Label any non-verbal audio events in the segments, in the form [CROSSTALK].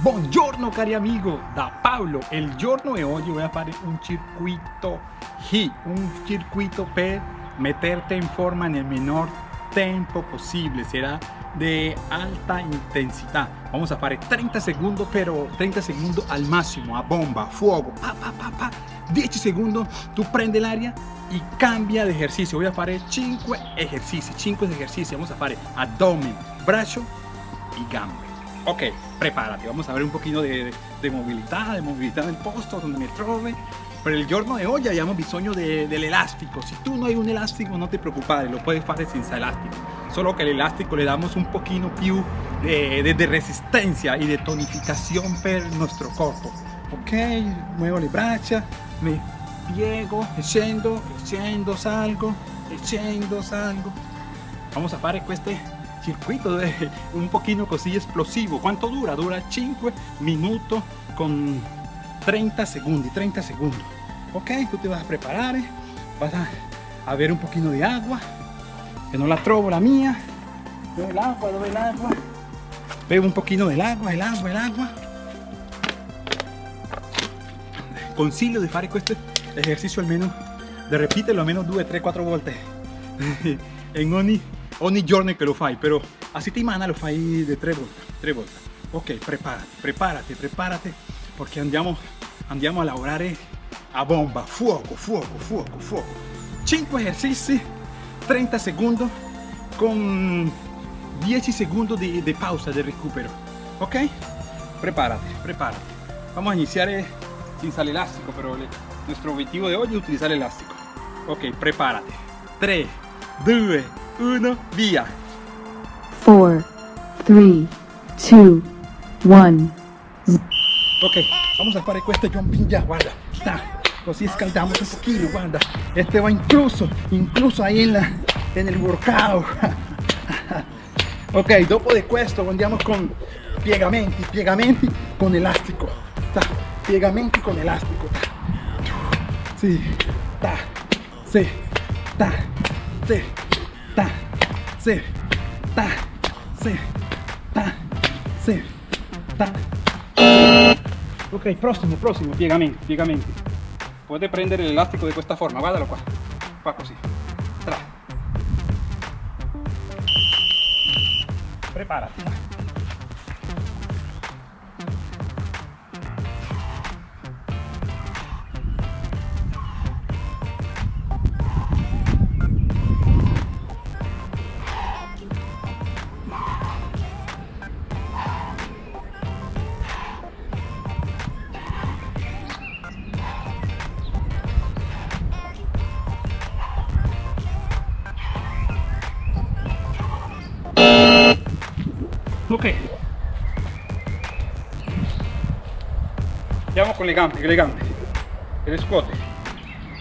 Buongiorno cari amigo, da Paolo. Il giorno di oggi voy a fare un circuito HIIT, un circuito per meterte in forma nel menor tempo possible. Será de alta intensidad. Vamos a fare 30 segundos, pero 30 segundos al máximo, a bomba, fuego, pa, pa, pa, pa. 10 segundos, tú prende l'aria y cambia de ejercicio. Voy a fare 5 ejercicios, 5 ejercicios. Vamos a fare abdomen, brazo y gambe. Ok, prepárate, vamos a ver un poquito de, de movilidad, de movilidad del posto donde me trove. Per il giorno di oggi abbiamo bisogno de, dell'elastico. Se tu no hai un elastico non ti preoccupare, lo puoi fare senza elastico. Solo che l'elastico le damos un pochino più de, de resistencia y de tonificación per il nostro corpo. Ok, muevo le braccia, me piego, e scendo, e scendo, salgo, e scendo, salgo. Vamos a fare queste circuito de un poquito così explosivo. ¿Cuánto dura? Dura 5 minutos con 30 segundos, 30 segundos. Ok, tú te vas a preparar, vas a, a ver un poquito de agua, que no la trovo la mía. Dove el agua, dove el agua. Bebo un poquito del agua, el agua, el agua. Consiglio di fare questo esercizio almeno, di ripeterlo almeno 2, 3, 4 volte in [LAUGHS] ogni ogni giorno che lo fai, però a settimana lo fai di tre volte, tre volte. Ok, preparati, preparati, preparati, perché andiamo, andiamo a lavorare a bomba, fuoco, fuoco, fuoco, fuoco. 5 esercizi, 30 secondi, con 10 secondi di, di pausa, di recupero. Ok? Prepárate, prepárate. Vamos a iniciar sin el elástico, pero nuestro objetivo de hoy es utilizar el elástico. Ok, prepárate. 3, 2, 1, via. 4, 3, 2, 1. Ok, vamos a fare questo jumping ya, guarda. Sta, così scaldiamo un pochino, guarda. Este va incluso, incluso ahí en, la, en el workout. [LAUGHS] ok, dopo di questo andiamo con piegamenti, piegamenti con elastico. Ta, piegamenti con elastico. Sì, ta, sì, ta, sì, ta, sì, ta, sì, ta, sì, ta. Ok, prossimo, prossimo, piegamenti, piegamenti. Puoi prendere l'elastico di questa forma, guardalo qua. Qua così. Tra. Preparati. Ok. Andiamo con le gambe, con le gambe. E le scuote.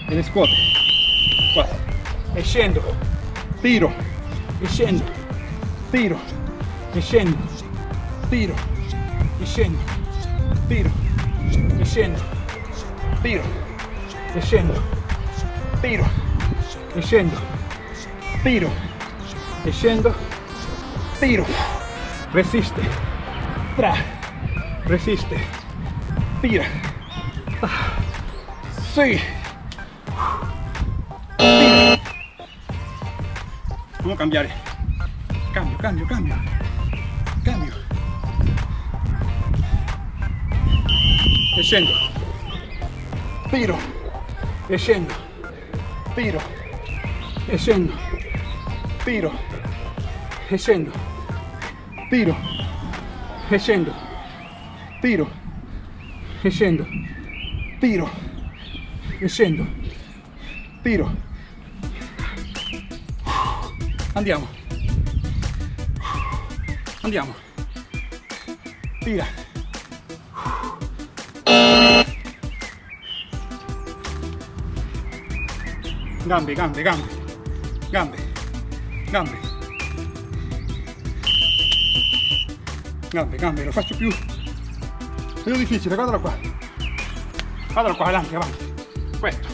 E le scuote. Qua. E. Tiro. E scendo. Tiro. E scendo. Tiro. E scendo. Tiro. E scendo. Tiro. E scendo. Tiro. E scendo. Tiro. E scendo. Tiro. Resiste, tra, resiste, tira, sí, tira. Vamos a cambiar, cambio, cambio, cambio, cambio, e scendo, tiro, e scendo, tiro, e scendo, tiro, e scendo, tiro. E scendo tiro. E scendo tiro. E scendo tiro. Andiamo. Andiamo. Tira. Gambe gambe gambe. Gambe. Gambe gambe, gambe, lo faccio più più difficile, guardalo qua guardalo qua, avanti, avanti questo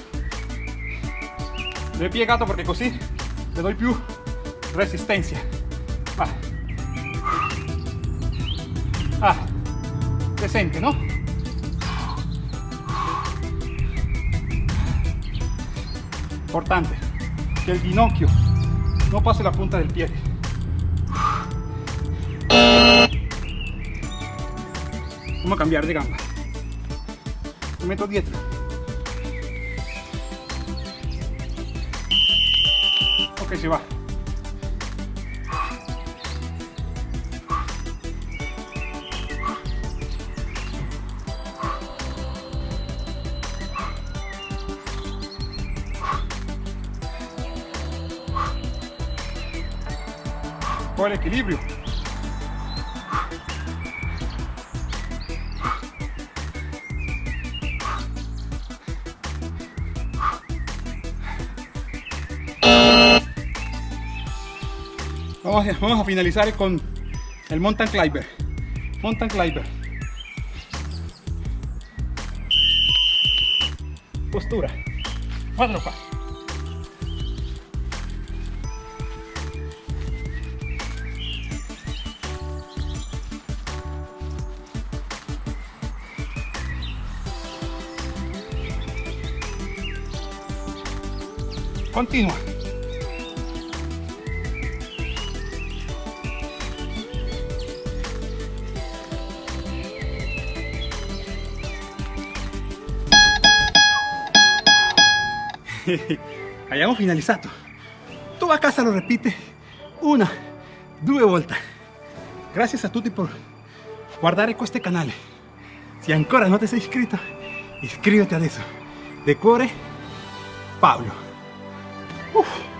l'ho piegato perché così le do più resistenza va. Ah. Presente, ¿no? Importante, que el ginocchio no pase la punta del pie. Vamos a cambiar de gamba. Me meto dietro. Ok, se va. Por el equilibrio. Vamos a, finalizar con el mountain climber. Mountain climber. Postura. Cuatro pasos. Continua. [LAUGHS] Abbiamo finalizzato. Tu a casa lo ripete una, due volte. Grazie a tutti per guardare questo canale. Se ancora non ti sei iscritto, iscriviti adesso. De cuore, Paolo. Uf.